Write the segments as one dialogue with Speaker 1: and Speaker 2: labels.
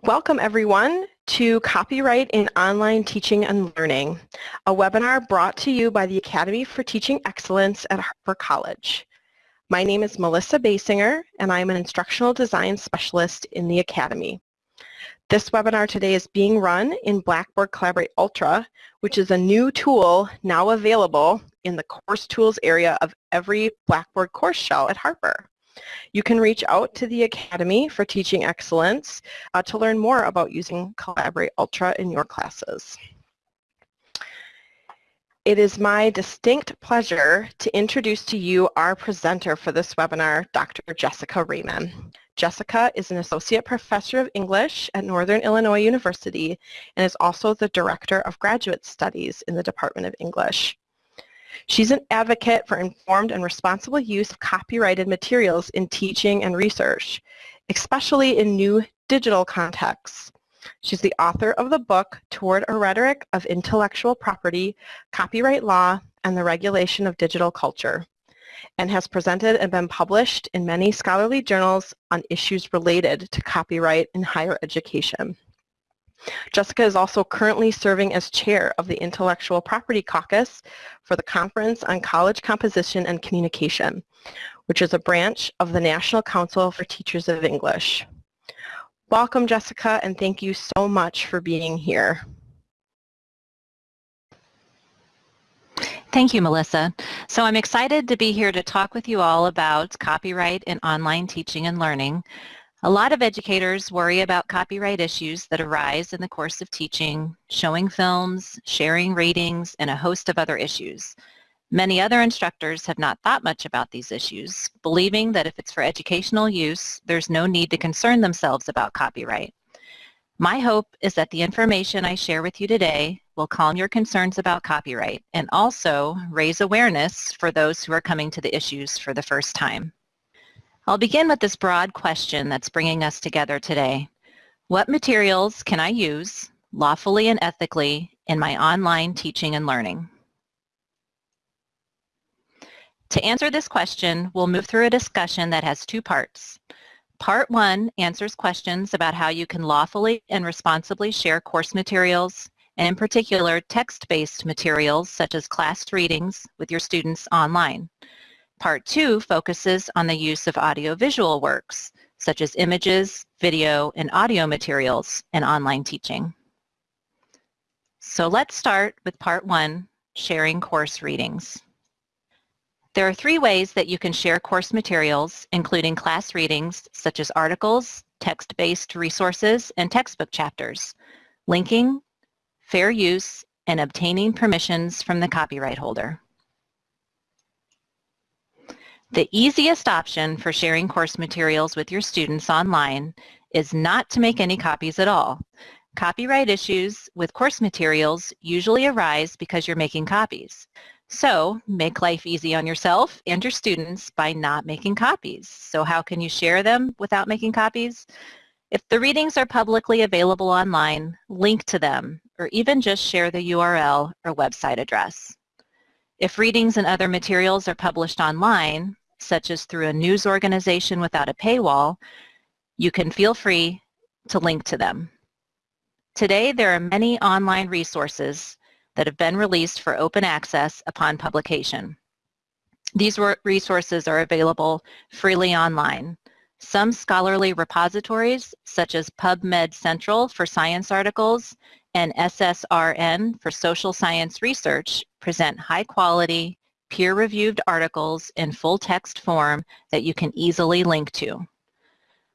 Speaker 1: Welcome everyone to Copyright in Online Teaching and Learning, a webinar brought to you by the Academy for Teaching Excellence at Harper College. My name is Melissa Basinger and I am an Instructional Design Specialist in the Academy. This webinar today is being run in Blackboard Collaborate Ultra, which is a new tool now available in the Course Tools area of every Blackboard course shell at Harper. You can reach out to the Academy for Teaching Excellence uh, to learn more about using Collaborate Ultra in your classes. It is my distinct pleasure to introduce to you our presenter for this webinar, Dr. Jessica Reyman. Jessica is an Associate Professor of English at Northern Illinois University and is also the Director of Graduate Studies in the Department of English. She's an advocate for informed and responsible use of copyrighted materials in teaching and research, especially in new digital contexts. She's the author of the book Toward a Rhetoric of Intellectual Property, Copyright Law, and the Regulation of Digital Culture, and has presented and been published in many scholarly journals on issues related to copyright in higher education. Jessica is also currently serving as chair of the Intellectual Property Caucus for the Conference on College Composition and Communication, which is a branch of the National Council for Teachers of English. Welcome, Jessica, and thank you so much for being here.
Speaker 2: Thank you, Melissa. So I'm excited to be here to talk with you all about copyright in online teaching and learning. A lot of educators worry about copyright issues that arise in the course of teaching, showing films, sharing ratings, and a host of other issues. Many other instructors have not thought much about these issues, believing that if it's for educational use, there's no need to concern themselves about copyright. My hope is that the information I share with you today will calm your concerns about copyright and also raise awareness for those who are coming to the issues for the first time. I'll begin with this broad question that's bringing us together today. What materials can I use lawfully and ethically in my online teaching and learning? To answer this question, we'll move through a discussion that has two parts. Part one answers questions about how you can lawfully and responsibly share course materials, and in particular, text-based materials such as class readings with your students online. Part two focuses on the use of audiovisual works, such as images, video, and audio materials in online teaching. So let's start with part one, sharing course readings. There are three ways that you can share course materials, including class readings, such as articles, text-based resources, and textbook chapters, linking, fair use, and obtaining permissions from the copyright holder. The easiest option for sharing course materials with your students online is not to make any copies at all. Copyright issues with course materials usually arise because you're making copies. So make life easy on yourself and your students by not making copies. So how can you share them without making copies? If the readings are publicly available online, link to them or even just share the URL or website address. If readings and other materials are published online, such as through a news organization without a paywall, you can feel free to link to them. Today, there are many online resources that have been released for open access upon publication. These resources are available freely online. Some scholarly repositories, such as PubMed Central for science articles and SSRN for social science research, present high quality, peer-reviewed articles in full text form that you can easily link to.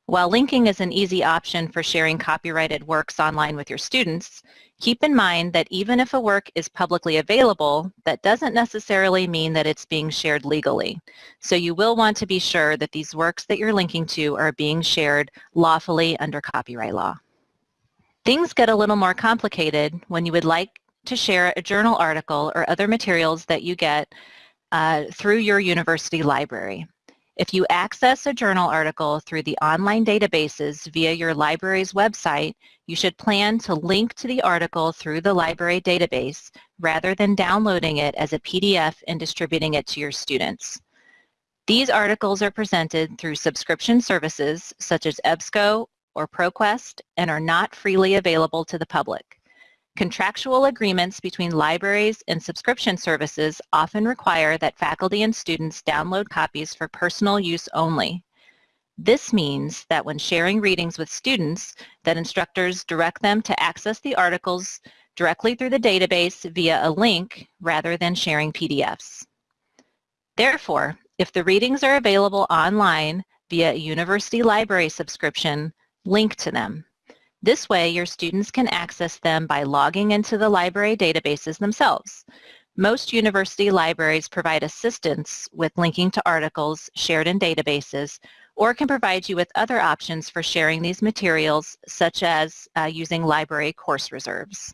Speaker 2: While linking is an easy option for sharing copyrighted works online with your students, keep in mind that even if a work is publicly available, that doesn't necessarily mean that it's being shared legally. So you will want to be sure that these works that you're linking to are being shared lawfully under copyright law. Things get a little more complicated when you would like to share a journal article or other materials that you get uh, through your university library. If you access a journal article through the online databases via your library's website, you should plan to link to the article through the library database rather than downloading it as a PDF and distributing it to your students. These articles are presented through subscription services such as EBSCO or ProQuest and are not freely available to the public. Contractual agreements between libraries and subscription services often require that faculty and students download copies for personal use only. This means that when sharing readings with students, that instructors direct them to access the articles directly through the database via a link rather than sharing PDFs. Therefore, if the readings are available online via a university library subscription, link to them. This way, your students can access them by logging into the library databases themselves. Most university libraries provide assistance with linking to articles shared in databases or can provide you with other options for sharing these materials, such as uh, using library course reserves.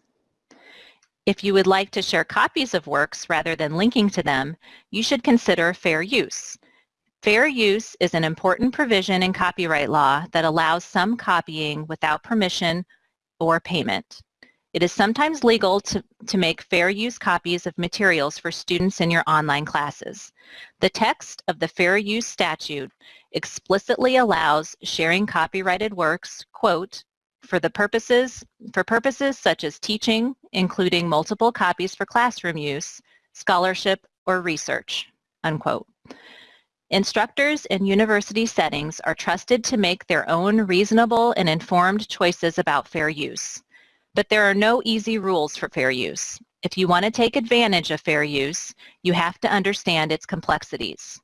Speaker 2: If you would like to share copies of works rather than linking to them, you should consider fair use. Fair use is an important provision in copyright law that allows some copying without permission or payment. It is sometimes legal to, to make fair use copies of materials for students in your online classes. The text of the fair use statute explicitly allows sharing copyrighted works, quote, for the purposes, for purposes such as teaching, including multiple copies for classroom use, scholarship, or research, unquote. Instructors in university settings are trusted to make their own reasonable and informed choices about fair use. But there are no easy rules for fair use. If you want to take advantage of fair use, you have to understand its complexities.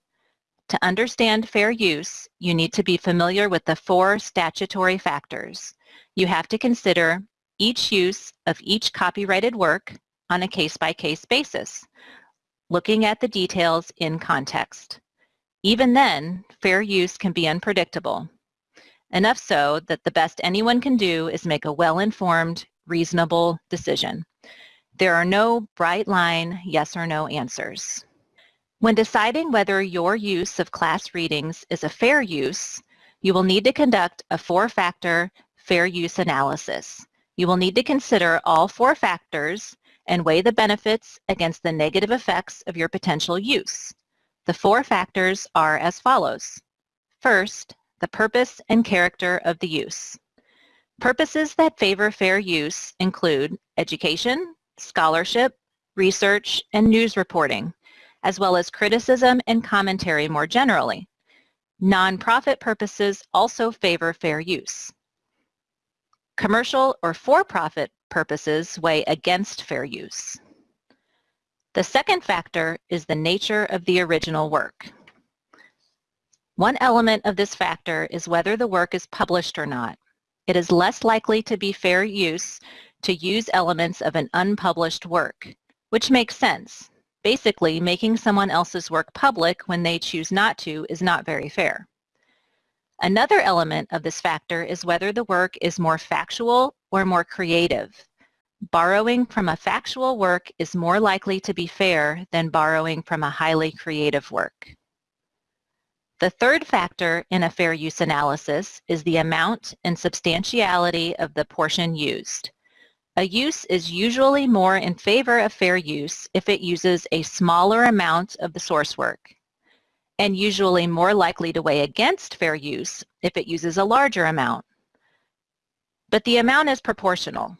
Speaker 2: To understand fair use, you need to be familiar with the four statutory factors you have to consider each use of each copyrighted work on a case-by-case basis, looking at the details in context. Even then, fair use can be unpredictable, enough so that the best anyone can do is make a well-informed, reasonable decision. There are no bright line yes or no answers. When deciding whether your use of class readings is a fair use, you will need to conduct a four-factor fair use analysis. You will need to consider all four factors and weigh the benefits against the negative effects of your potential use. The four factors are as follows. First, the purpose and character of the use. Purposes that favor fair use include education, scholarship, research, and news reporting, as well as criticism and commentary more generally. Nonprofit purposes also favor fair use. Commercial or for-profit purposes weigh against fair use. The second factor is the nature of the original work. One element of this factor is whether the work is published or not. It is less likely to be fair use to use elements of an unpublished work, which makes sense. Basically, making someone else's work public when they choose not to is not very fair. Another element of this factor is whether the work is more factual or more creative. Borrowing from a factual work is more likely to be fair than borrowing from a highly creative work. The third factor in a fair use analysis is the amount and substantiality of the portion used. A use is usually more in favor of fair use if it uses a smaller amount of the source work and usually more likely to weigh against fair use if it uses a larger amount. But the amount is proportional.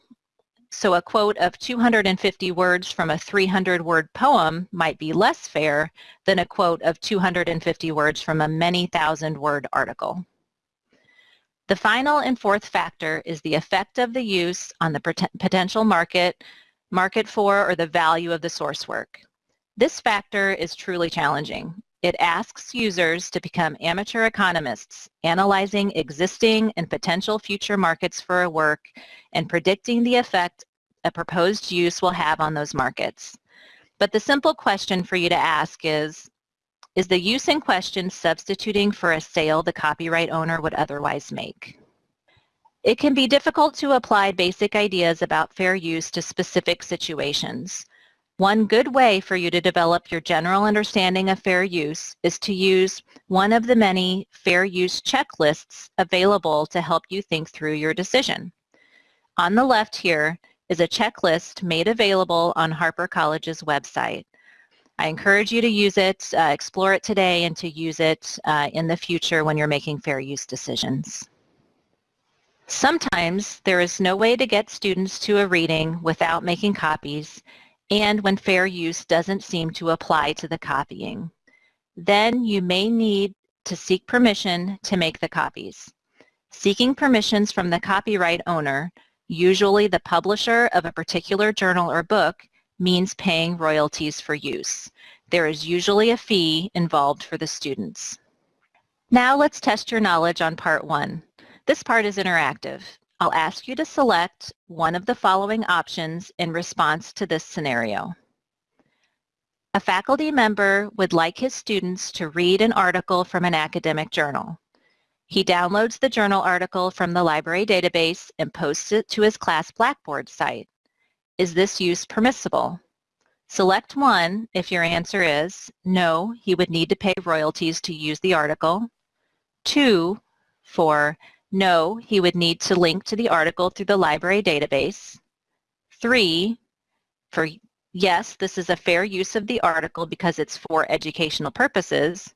Speaker 2: So a quote of 250 words from a 300-word poem might be less fair than a quote of 250 words from a many thousand-word article. The final and fourth factor is the effect of the use on the potential market, market for, or the value of the source work. This factor is truly challenging. It asks users to become amateur economists, analyzing existing and potential future markets for a work and predicting the effect a proposed use will have on those markets. But the simple question for you to ask is, is the use in question substituting for a sale the copyright owner would otherwise make? It can be difficult to apply basic ideas about fair use to specific situations. One good way for you to develop your general understanding of fair use is to use one of the many fair use checklists available to help you think through your decision. On the left here is a checklist made available on Harper College's website. I encourage you to use it, uh, explore it today, and to use it uh, in the future when you're making fair use decisions. Sometimes there is no way to get students to a reading without making copies and when fair use doesn't seem to apply to the copying. Then you may need to seek permission to make the copies. Seeking permissions from the copyright owner, usually the publisher of a particular journal or book, means paying royalties for use. There is usually a fee involved for the students. Now let's test your knowledge on part one. This part is interactive. I'll ask you to select one of the following options in response to this scenario. A faculty member would like his students to read an article from an academic journal. He downloads the journal article from the library database and posts it to his class Blackboard site. Is this use permissible? Select one if your answer is no, he would need to pay royalties to use the article. Two, for no, he would need to link to the article through the library database. Three, for yes, this is a fair use of the article because it's for educational purposes.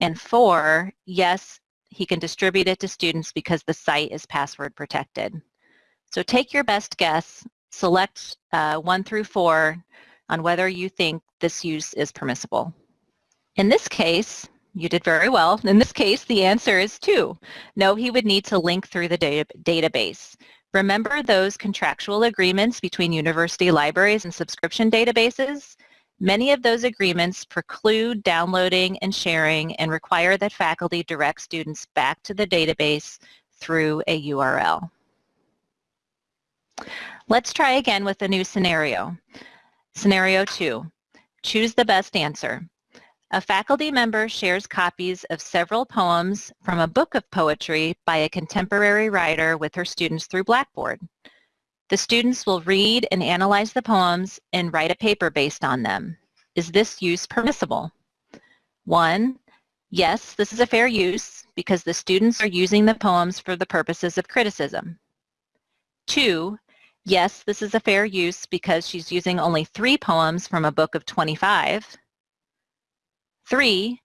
Speaker 2: And four, yes, he can distribute it to students because the site is password protected. So take your best guess, select uh, one through four on whether you think this use is permissible. In this case, you did very well. In this case, the answer is two. No, he would need to link through the data database. Remember those contractual agreements between university libraries and subscription databases? Many of those agreements preclude downloading and sharing and require that faculty direct students back to the database through a URL. Let's try again with a new scenario. Scenario two, choose the best answer. A faculty member shares copies of several poems from a book of poetry by a contemporary writer with her students through Blackboard. The students will read and analyze the poems and write a paper based on them. Is this use permissible? One, yes, this is a fair use because the students are using the poems for the purposes of criticism. Two, yes, this is a fair use because she's using only three poems from a book of 25. Three,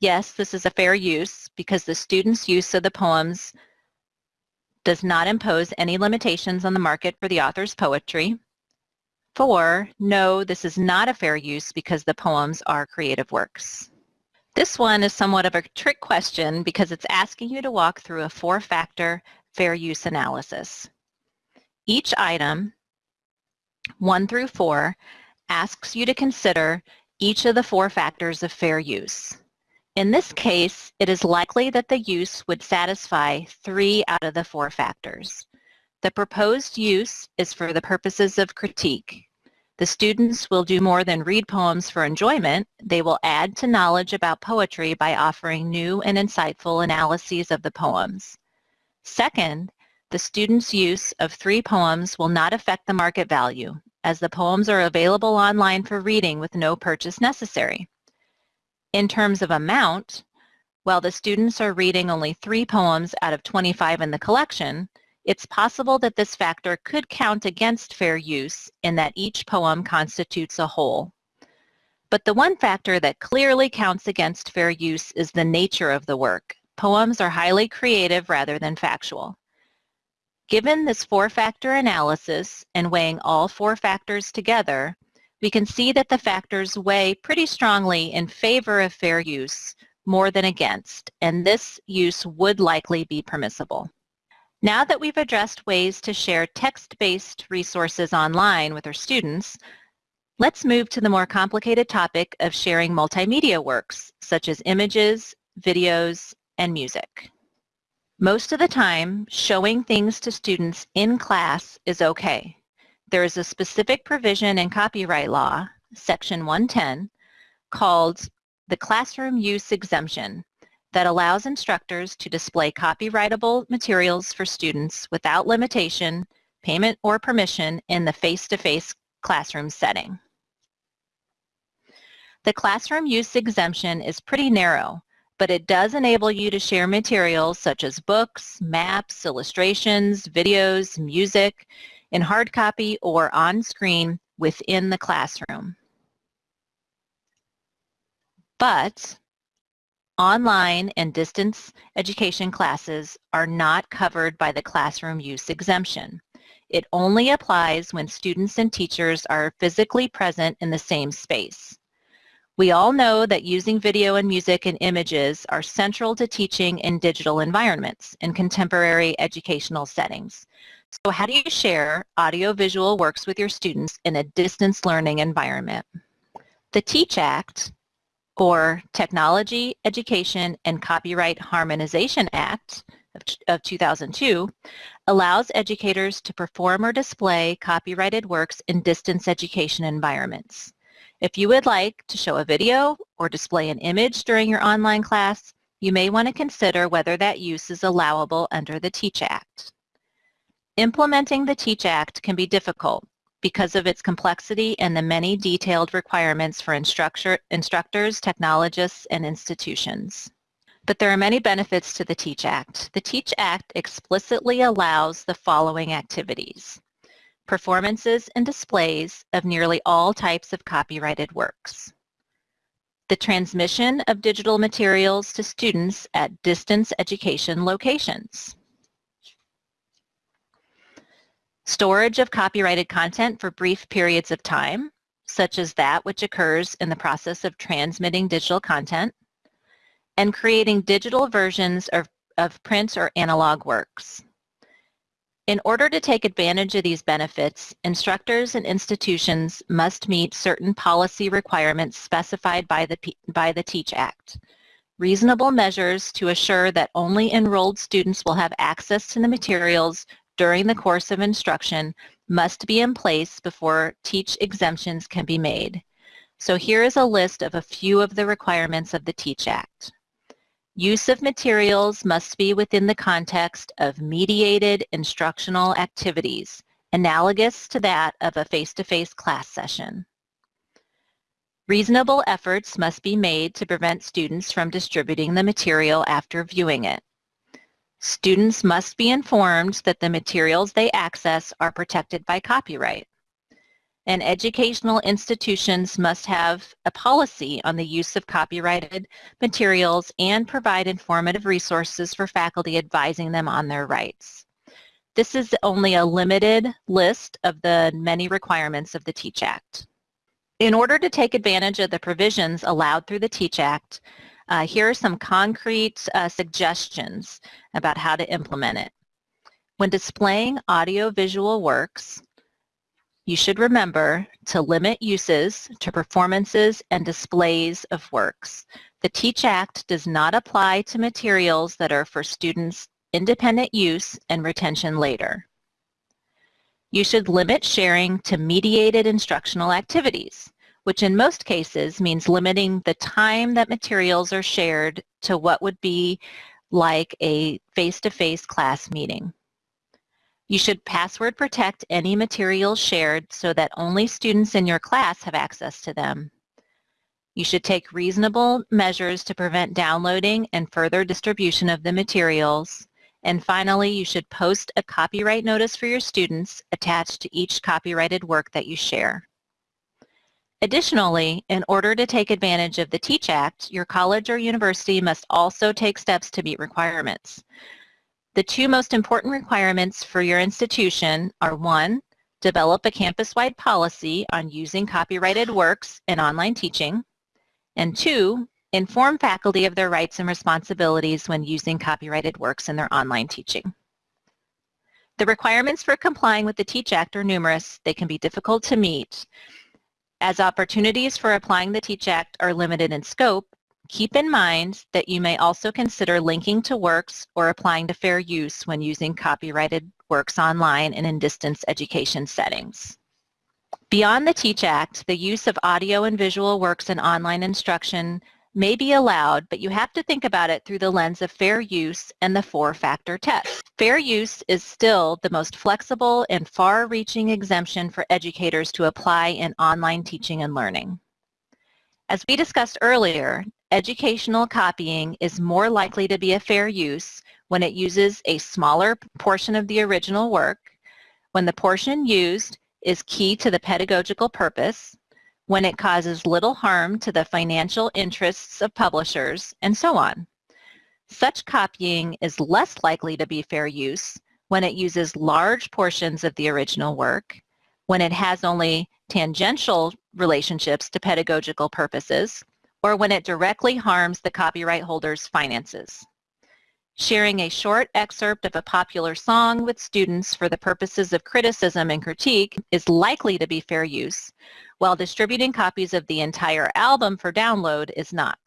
Speaker 2: yes, this is a fair use because the student's use of the poems does not impose any limitations on the market for the author's poetry. Four, no, this is not a fair use because the poems are creative works. This one is somewhat of a trick question because it's asking you to walk through a four-factor fair use analysis. Each item, one through four, asks you to consider each of the four factors of fair use. In this case, it is likely that the use would satisfy three out of the four factors. The proposed use is for the purposes of critique. The students will do more than read poems for enjoyment. They will add to knowledge about poetry by offering new and insightful analyses of the poems. Second, the student's use of three poems will not affect the market value as the poems are available online for reading with no purchase necessary. In terms of amount, while the students are reading only three poems out of 25 in the collection, it's possible that this factor could count against fair use in that each poem constitutes a whole. But the one factor that clearly counts against fair use is the nature of the work. Poems are highly creative rather than factual. Given this four-factor analysis and weighing all four factors together, we can see that the factors weigh pretty strongly in favor of fair use more than against, and this use would likely be permissible. Now that we've addressed ways to share text-based resources online with our students, let's move to the more complicated topic of sharing multimedia works, such as images, videos, and music. Most of the time, showing things to students in class is okay. There is a specific provision in copyright law, section 110, called the classroom use exemption that allows instructors to display copyrightable materials for students without limitation, payment, or permission in the face-to-face -face classroom setting. The classroom use exemption is pretty narrow but it does enable you to share materials such as books, maps, illustrations, videos, music in hard copy or on screen within the classroom. But online and distance education classes are not covered by the classroom use exemption. It only applies when students and teachers are physically present in the same space. We all know that using video and music and images are central to teaching in digital environments in contemporary educational settings. So how do you share audiovisual works with your students in a distance learning environment? The TEACH Act, or Technology, Education, and Copyright Harmonization Act of 2002, allows educators to perform or display copyrighted works in distance education environments. If you would like to show a video or display an image during your online class, you may want to consider whether that use is allowable under the TEACH Act. Implementing the TEACH Act can be difficult because of its complexity and the many detailed requirements for instructors, technologists, and institutions. But there are many benefits to the TEACH Act. The TEACH Act explicitly allows the following activities. Performances and displays of nearly all types of copyrighted works. The transmission of digital materials to students at distance education locations storage of copyrighted content for brief periods of time, such as that which occurs in the process of transmitting digital content, and creating digital versions of, of print or analog works. In order to take advantage of these benefits, instructors and institutions must meet certain policy requirements specified by the, by the TEACH Act. Reasonable measures to assure that only enrolled students will have access to the materials during the course of instruction must be in place before TEACH exemptions can be made. So here is a list of a few of the requirements of the TEACH Act. Use of materials must be within the context of mediated instructional activities, analogous to that of a face-to-face -face class session. Reasonable efforts must be made to prevent students from distributing the material after viewing it. Students must be informed that the materials they access are protected by copyright. And educational institutions must have a policy on the use of copyrighted materials and provide informative resources for faculty advising them on their rights. This is only a limited list of the many requirements of the TEACH Act. In order to take advantage of the provisions allowed through the TEACH Act, uh, here are some concrete uh, suggestions about how to implement it. When displaying audio-visual works, you should remember to limit uses to performances and displays of works. The TEACH Act does not apply to materials that are for students' independent use and retention later. You should limit sharing to mediated instructional activities which in most cases means limiting the time that materials are shared to what would be like a face-to-face -face class meeting. You should password protect any materials shared so that only students in your class have access to them. You should take reasonable measures to prevent downloading and further distribution of the materials. And finally, you should post a copyright notice for your students attached to each copyrighted work that you share. Additionally, in order to take advantage of the TEACH Act, your college or university must also take steps to meet requirements. The two most important requirements for your institution are one, develop a campus-wide policy on using copyrighted works in online teaching, and two, inform faculty of their rights and responsibilities when using copyrighted works in their online teaching. The requirements for complying with the TEACH Act are numerous. They can be difficult to meet, as opportunities for applying the TEACH Act are limited in scope, keep in mind that you may also consider linking to works or applying to fair use when using copyrighted works online and in distance education settings. Beyond the TEACH Act, the use of audio and visual works in online instruction may be allowed, but you have to think about it through the lens of fair use and the four-factor test. Fair use is still the most flexible and far-reaching exemption for educators to apply in online teaching and learning. As we discussed earlier, educational copying is more likely to be a fair use when it uses a smaller portion of the original work, when the portion used is key to the pedagogical purpose, when it causes little harm to the financial interests of publishers, and so on. Such copying is less likely to be fair use when it uses large portions of the original work, when it has only tangential relationships to pedagogical purposes, or when it directly harms the copyright holder's finances. Sharing a short excerpt of a popular song with students for the purposes of criticism and critique is likely to be fair use, while distributing copies of the entire album for download is not.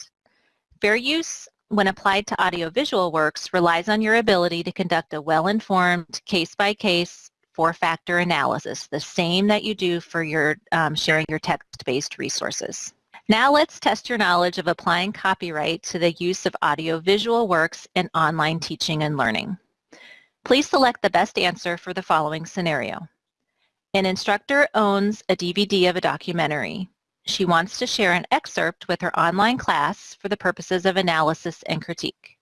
Speaker 2: Fair use, when applied to audiovisual works, relies on your ability to conduct a well-informed, case-by-case, four-factor analysis, the same that you do for your um, sharing your text-based resources. Now let's test your knowledge of applying copyright to the use of audiovisual works in online teaching and learning. Please select the best answer for the following scenario. An instructor owns a DVD of a documentary. She wants to share an excerpt with her online class for the purposes of analysis and critique.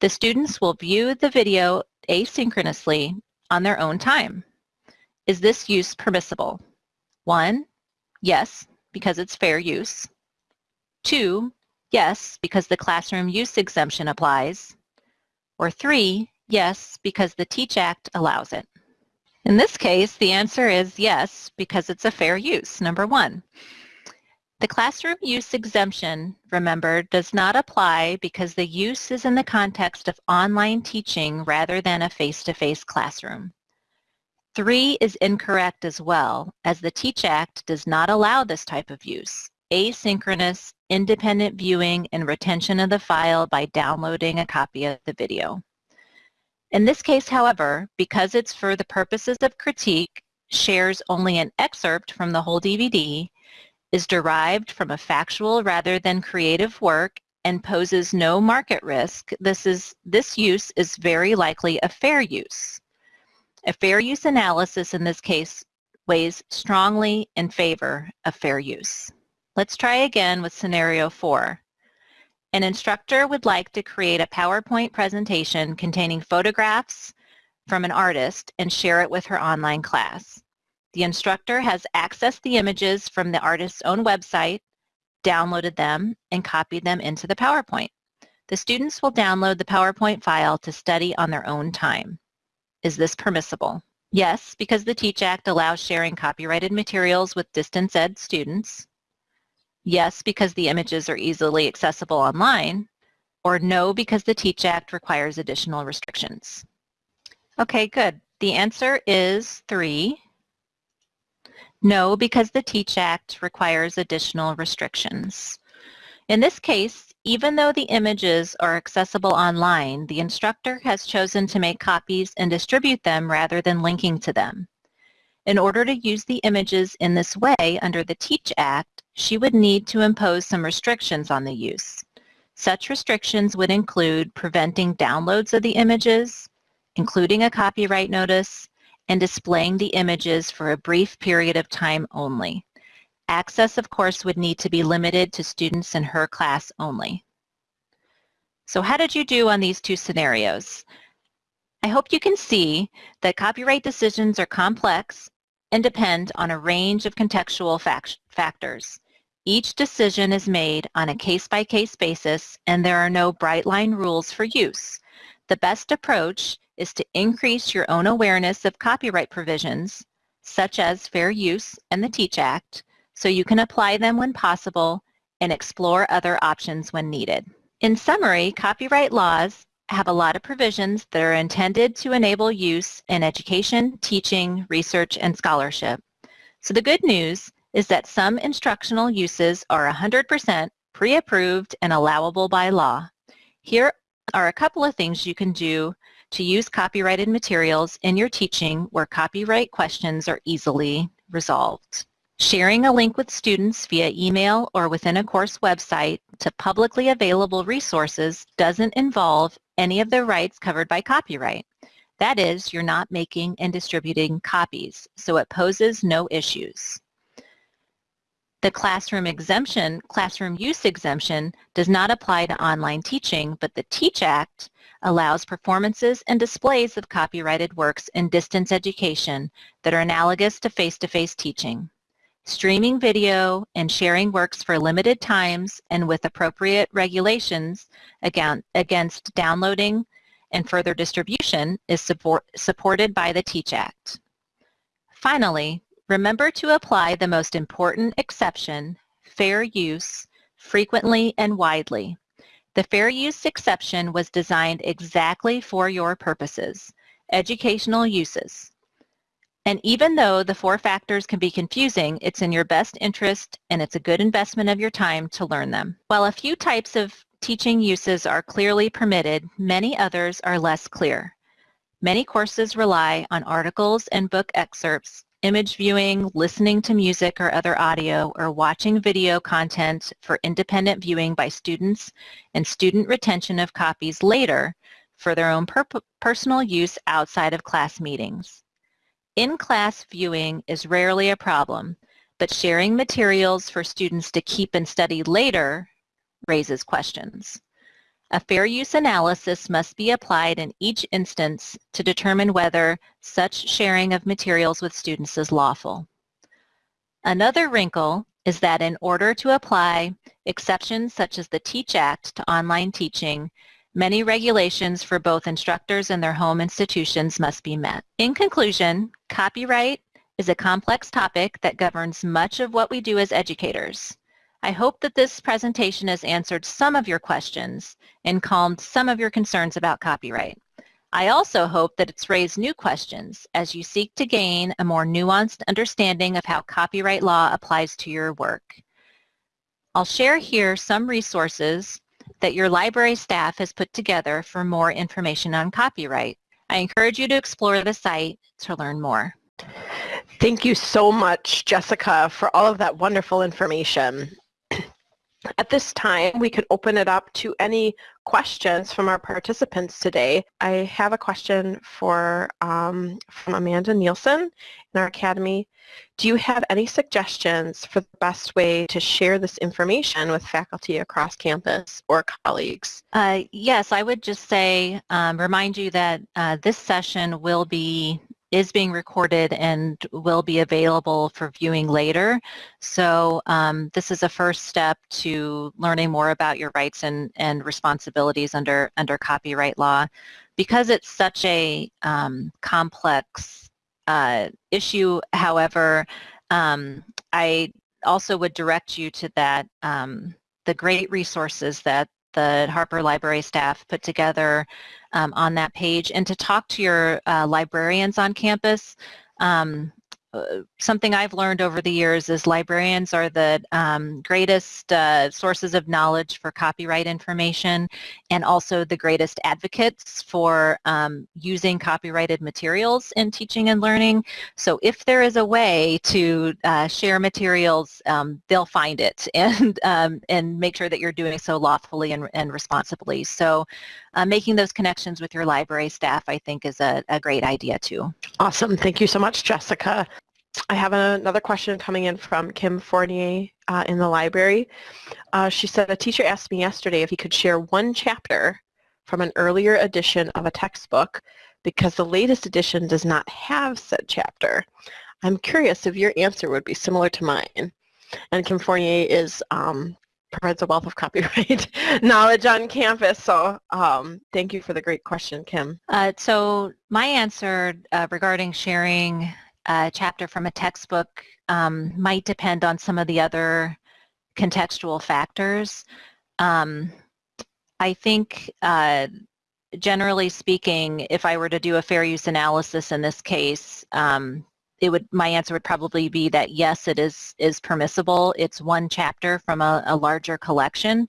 Speaker 2: The students will view the video asynchronously on their own time. Is this use permissible? One, yes, because it's fair use. Two, yes, because the classroom use exemption applies. Or three, yes, because the TEACH Act allows it. In this case, the answer is yes, because it's a fair use, number one. The classroom use exemption, remember, does not apply because the use is in the context of online teaching rather than a face-to-face -face classroom. Three is incorrect as well, as the TEACH Act does not allow this type of use, asynchronous, independent viewing and retention of the file by downloading a copy of the video. In this case, however, because it's for the purposes of critique, shares only an excerpt from the whole DVD, is derived from a factual rather than creative work, and poses no market risk, this, is, this use is very likely a fair use. A fair use analysis in this case weighs strongly in favor of fair use. Let's try again with scenario four. An instructor would like to create a PowerPoint presentation containing photographs from an artist and share it with her online class. The instructor has accessed the images from the artist's own website, downloaded them, and copied them into the PowerPoint. The students will download the PowerPoint file to study on their own time. Is this permissible? Yes, because the TEACH Act allows sharing copyrighted materials with distance ed students. Yes, because the images are easily accessible online. Or no, because the TEACH Act requires additional restrictions. Okay, good. The answer is three. No, because the TEACH Act requires additional restrictions. In this case, even though the images are accessible online, the instructor has chosen to make copies and distribute them rather than linking to them. In order to use the images in this way under the TEACH Act, she would need to impose some restrictions on the use. Such restrictions would include preventing downloads of the images, including a copyright notice, and displaying the images for a brief period of time only. Access, of course, would need to be limited to students in her class only. So how did you do on these two scenarios? I hope you can see that copyright decisions are complex and depend on a range of contextual fact factors. Each decision is made on a case-by-case -case basis and there are no bright line rules for use. The best approach is to increase your own awareness of copyright provisions, such as fair use and the TEACH Act, so you can apply them when possible and explore other options when needed. In summary, copyright laws have a lot of provisions that are intended to enable use in education, teaching, research, and scholarship. So the good news is that some instructional uses are 100% pre-approved and allowable by law. Here are a couple of things you can do to use copyrighted materials in your teaching where copyright questions are easily resolved. Sharing a link with students via email or within a course website to publicly available resources doesn't involve any of the rights covered by copyright. That is, you're not making and distributing copies, so it poses no issues. The classroom exemption, classroom use exemption, does not apply to online teaching, but the TEACH Act allows performances and displays of copyrighted works in distance education that are analogous to face-to-face -face teaching. Streaming video and sharing works for limited times and with appropriate regulations against downloading and further distribution is support, supported by the TEACH Act. Finally, remember to apply the most important exception, fair use, frequently and widely. The fair use exception was designed exactly for your purposes, educational uses. And even though the four factors can be confusing, it's in your best interest and it's a good investment of your time to learn them. While a few types of teaching uses are clearly permitted, many others are less clear. Many courses rely on articles and book excerpts, image viewing, listening to music or other audio, or watching video content for independent viewing by students and student retention of copies later for their own per personal use outside of class meetings. In-class viewing is rarely a problem, but sharing materials for students to keep and study later raises questions. A fair use analysis must be applied in each instance to determine whether such sharing of materials with students is lawful. Another wrinkle is that in order to apply exceptions such as the TEACH Act to online teaching, Many regulations for both instructors and their home institutions must be met. In conclusion, copyright is a complex topic that governs much of what we do as educators. I hope that this presentation has answered some of your questions and calmed some of your concerns about copyright. I also hope that it's raised new questions as you seek to gain a more nuanced understanding of how copyright law applies to your work. I'll share here some resources that your library staff has put together for more information on copyright. I encourage you to explore the site to learn more.
Speaker 1: Thank you so much, Jessica, for all of that wonderful information. At this time, we can open it up to any questions from our participants today. I have a question for um, from Amanda Nielsen in our Academy. Do you have any suggestions for the best way to share this information with faculty across campus or colleagues?
Speaker 2: Uh, yes, I would just say, um, remind you that uh, this session will be is being recorded and will be available for viewing later. So um, this is a first step to learning more about your rights and, and responsibilities under, under copyright law. Because it's such a um, complex uh, issue, however, um, I also would direct you to that, um, the great resources that the Harper Library staff put together um, on that page and to talk to your uh, librarians on campus. Um, something I've learned over the years is librarians are the um, greatest uh, sources of knowledge for copyright information and also the greatest advocates for um, using copyrighted materials in teaching and learning. So if there is a way to uh, share materials, um, they'll find it and, um, and make sure that you're doing so lawfully and, and responsibly. So uh, making those connections with your library staff I think is a, a great idea too.
Speaker 1: Awesome. Thank you so much, Jessica. I have another question coming in from Kim Fournier uh, in the library. Uh, she said, a teacher asked me yesterday if he could share one chapter from an earlier edition of a textbook because the latest edition does not have said chapter. I'm curious if your answer would be similar to mine. And Kim Fournier is um, provides a wealth of copyright knowledge on campus. So um, thank you for the great question, Kim.
Speaker 2: Uh, so my answer uh, regarding sharing a chapter from a textbook um, might depend on some of the other contextual factors. Um, I think uh, generally speaking, if I were to do a fair use analysis in this case, um, it would my answer would probably be that yes, it is is permissible. It's one chapter from a, a larger collection.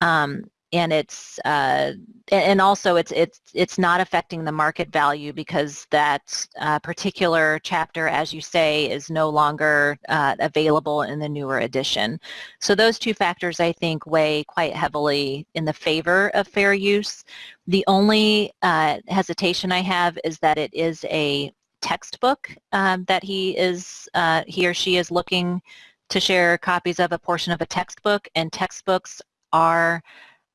Speaker 2: Um, and it's uh, and also it's it's it's not affecting the market value because that uh, particular chapter, as you say, is no longer uh, available in the newer edition. So those two factors, I think, weigh quite heavily in the favor of fair use. The only uh, hesitation I have is that it is a textbook um, that he is uh, he or she is looking to share copies of a portion of a textbook and textbooks are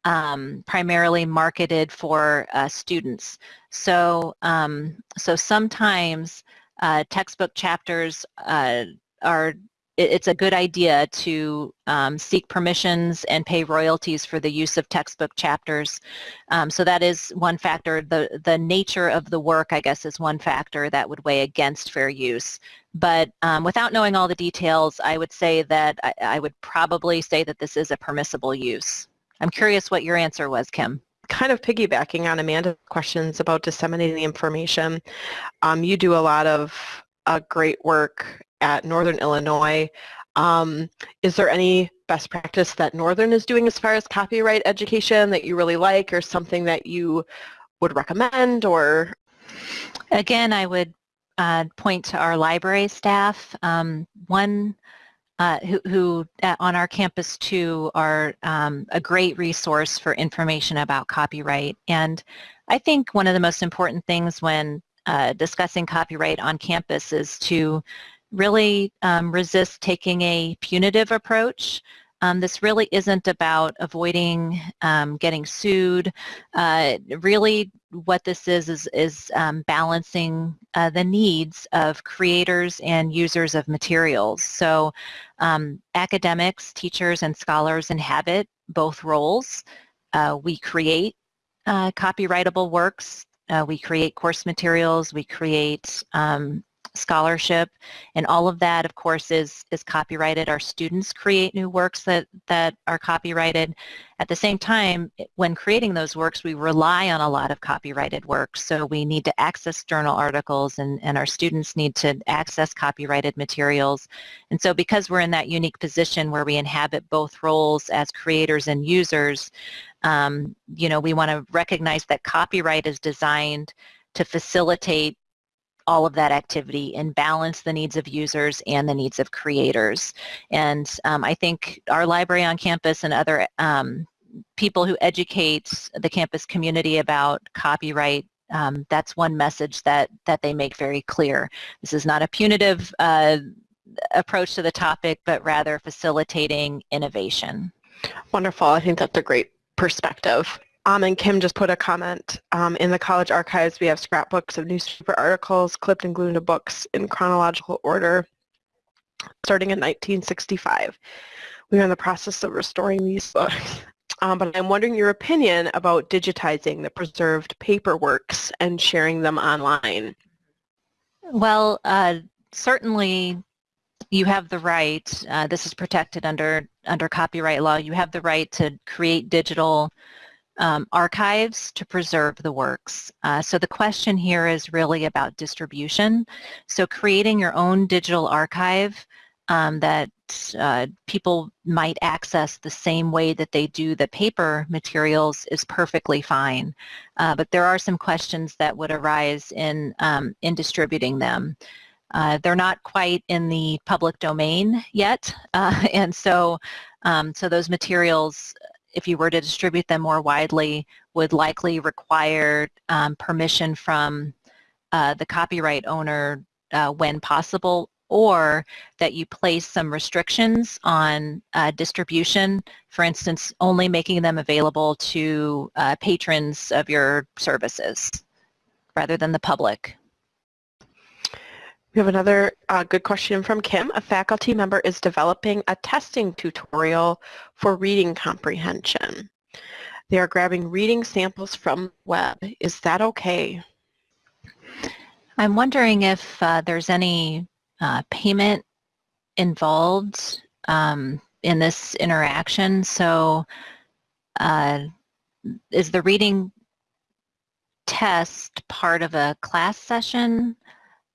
Speaker 2: um, primarily marketed for uh, students. So, um, so sometimes uh, textbook chapters uh, are it, it's a good idea to um, seek permissions and pay royalties for the use of textbook chapters. Um, so that is one factor. The, the nature of the work, I guess, is one factor that would weigh against fair use. But um, without knowing all the details, I would say that I, I would probably say that this is a permissible use. I'm curious what your answer was, Kim
Speaker 1: kind of piggybacking on Amanda's questions about disseminating the information, um, you do a lot of uh, great work at Northern Illinois. Um, is there any best practice that Northern is doing as far as copyright education that you really like or something that you would recommend or?
Speaker 2: Again, I would uh, point to our library staff. Um, one uh, who, who uh, on our campus too are um, a great resource for information about copyright. And I think one of the most important things when uh, discussing copyright on campus is to really um, resist taking a punitive approach. Um, this really isn't about avoiding um, getting sued. Uh, really what this is is, is um, balancing uh, the needs of creators and users of materials. So um, academics, teachers, and scholars inhabit both roles. Uh, we create uh, copyrightable works. Uh, we create course materials. We create um, scholarship and all of that of course is is copyrighted. Our students create new works that that are copyrighted. At the same time when creating those works we rely on a lot of copyrighted works so we need to access journal articles and and our students need to access copyrighted materials. And so because we're in that unique position where we inhabit both roles as creators and users um, you know we want to recognize that copyright is designed to facilitate all of that activity and balance the needs of users and the needs of creators. And um, I think our library on campus and other um, people who educate the campus community about copyright um, that's one message that that they make very clear. This is not a punitive uh, approach to the topic, but rather facilitating innovation.
Speaker 1: Wonderful. I think that's a great perspective. Um, and Kim just put a comment. Um, in the college archives, we have scrapbooks of newspaper articles clipped and glued into books in chronological order starting in 1965. We are in the process of restoring these books. Um, but I'm wondering your opinion about digitizing the preserved paper works and sharing them online.
Speaker 2: Well, uh, certainly you have the right, uh, this is protected under, under copyright law, you have the right to create digital um, archives to preserve the works. Uh, so the question here is really about distribution. So creating your own digital archive um, that uh, people might access the same way that they do the paper materials is perfectly fine. Uh, but there are some questions that would arise in, um, in distributing them. Uh, they're not quite in the public domain yet, uh, and so um, so those materials if you were to distribute them more widely, would likely require um, permission from uh, the copyright owner uh, when possible or that you place some restrictions on uh, distribution, for instance, only making them available to uh, patrons of your services rather than the public.
Speaker 1: We have another uh, good question from Kim. A faculty member is developing a testing tutorial for reading comprehension. They are grabbing reading samples from the web. Is that okay?
Speaker 2: I'm wondering if uh, there's any uh, payment involved um, in this interaction. So uh, is the reading test part of a class session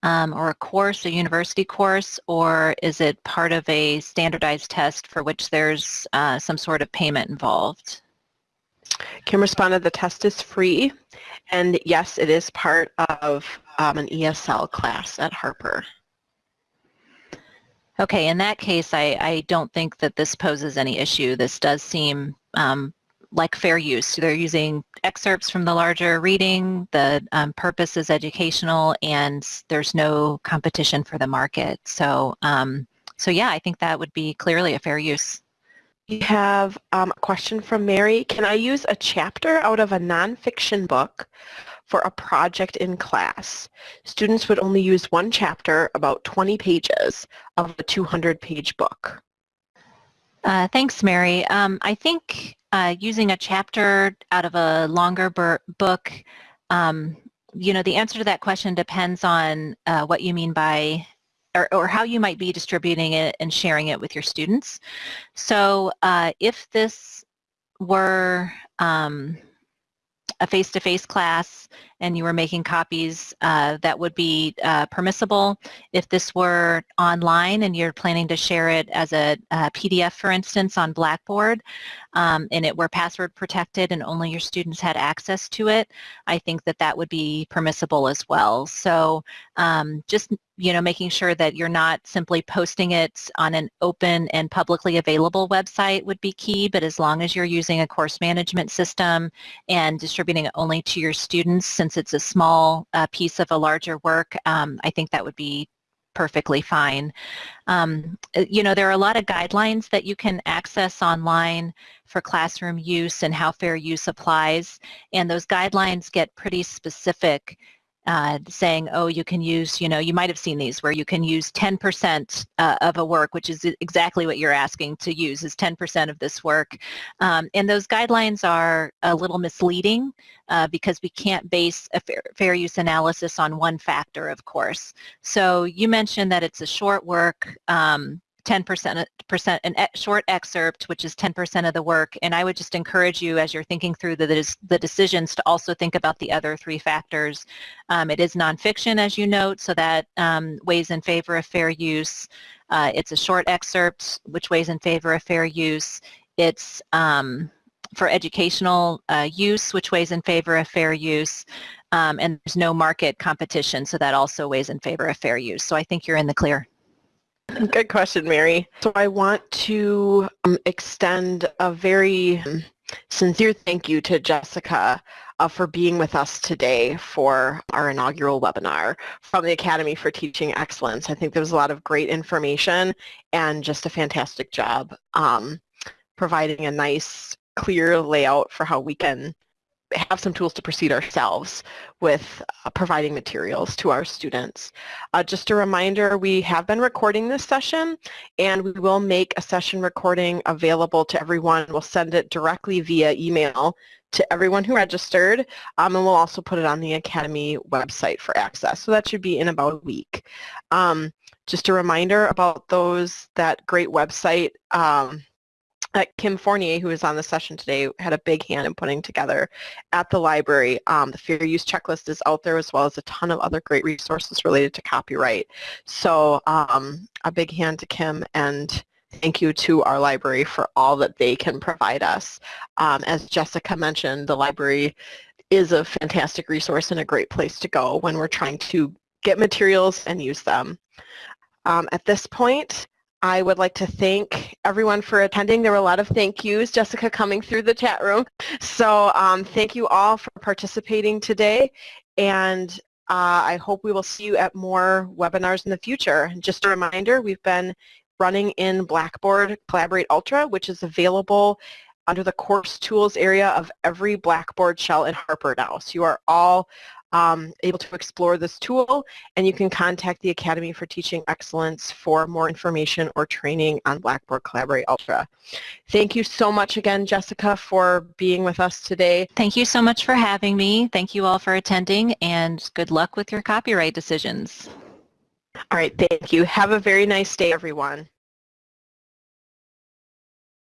Speaker 2: um, or a course, a university course, or is it part of a standardized test for which there's uh, some sort of payment involved?
Speaker 1: Kim responded, the test is free, and yes, it is part of um, an ESL class at Harper.
Speaker 2: Okay, in that case, I, I don't think that this poses any issue. This does seem um, like fair use. They're using excerpts from the larger reading, the um, purpose is educational, and there's no competition for the market. So, um, so yeah, I think that would be clearly a fair use.
Speaker 1: We have um, a question from Mary. Can I use a chapter out of a nonfiction book for a project in class? Students would only use one chapter, about 20 pages, of a 200-page book.
Speaker 2: Uh, thanks, Mary. Um, I think uh, using a chapter out of a longer book, um, you know, the answer to that question depends on uh, what you mean by or, or, how you might be distributing it and sharing it with your students. So uh, if this were um, a face-to-face -face class and you were making copies, uh, that would be uh, permissible. If this were online and you're planning to share it as a, a PDF, for instance, on Blackboard, um, and it were password protected and only your students had access to it, I think that that would be permissible as well. So um, just you know, making sure that you're not simply posting it on an open and publicly available website would be key, but as long as you're using a course management system and distributing it only to your students, since it's a small uh, piece of a larger work, um, I think that would be perfectly fine. Um, uh, you know, there are a lot of guidelines that you can access online for classroom use and how fair use applies, and those guidelines get pretty specific uh, saying, oh, you can use, you know, you might have seen these where you can use 10% uh, of a work, which is exactly what you're asking to use is 10% of this work. Um, and those guidelines are a little misleading uh, because we can't base a fair, fair, use analysis on one factor, of course. So you mentioned that it's a short work. Um, 10% an short excerpt, which is 10% of the work. And I would just encourage you as you're thinking through the, the decisions to also think about the other three factors. Um, it is nonfiction, as you note, so that um, weighs in favor of fair use. Uh, it's a short excerpt, which weighs in favor of fair use. It's um, for educational uh, use, which weighs in favor of fair use. Um, and there's no market competition, so that also weighs in favor of fair use. So I think you're in the clear.
Speaker 1: Good question, Mary. So I want to um, extend a very um, sincere thank you to Jessica uh, for being with us today for our inaugural webinar from the Academy for Teaching Excellence. I think there was a lot of great information and just a fantastic job um, providing a nice, clear layout for how we can have some tools to proceed ourselves with uh, providing materials to our students. Uh, just a reminder, we have been recording this session and we will make a session recording available to everyone. We'll send it directly via email to everyone who registered um, and we'll also put it on the Academy website for access. So that should be in about a week. Um, just a reminder about those, that great website um, uh, Kim Fournier, who was on the session today, had a big hand in putting together at the library. Um, the fair use checklist is out there as well as a ton of other great resources related to copyright. So um, a big hand to Kim and thank you to our library for all that they can provide us. Um, as Jessica mentioned, the library is a fantastic resource and a great place to go when we're trying to get materials and use them. Um, at this point, I would like to thank everyone for attending. There were a lot of thank yous, Jessica, coming through the chat room. So um, thank you all for participating today. And uh, I hope we will see you at more webinars in the future. Just a reminder, we've been running in Blackboard Collaborate Ultra, which is available under the course tools area of every Blackboard shell in Harper now. So you are all um, able to explore this tool and you can contact the Academy for Teaching Excellence for more information or training on Blackboard Collaborate Ultra. Thank you so much again, Jessica, for being with us today.
Speaker 2: Thank you so much for having me. Thank you all for attending and good luck with your copyright decisions.
Speaker 1: All right, thank you. Have a very nice day, everyone.